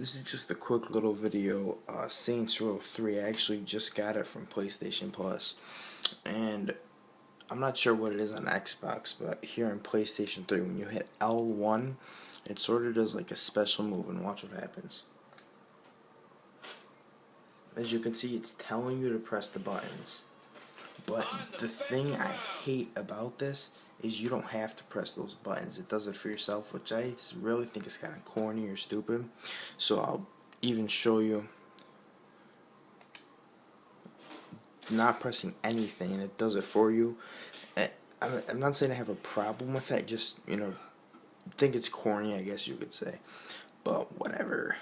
This is just a quick little video. Uh, Saints Row 3. I actually just got it from PlayStation Plus, and I'm not sure what it is on Xbox, but here in PlayStation 3, when you hit L1, it sort of does like a special move, and watch what happens. As you can see, it's telling you to press the buttons. But the thing I hate about this is you don't have to press those buttons. It does it for yourself, which I really think is kind of corny or stupid. So I'll even show you not pressing anything and it does it for you. Eh, I'm not saying I have a problem with that, just, you know, think it's corny, I guess you could say. But whatever.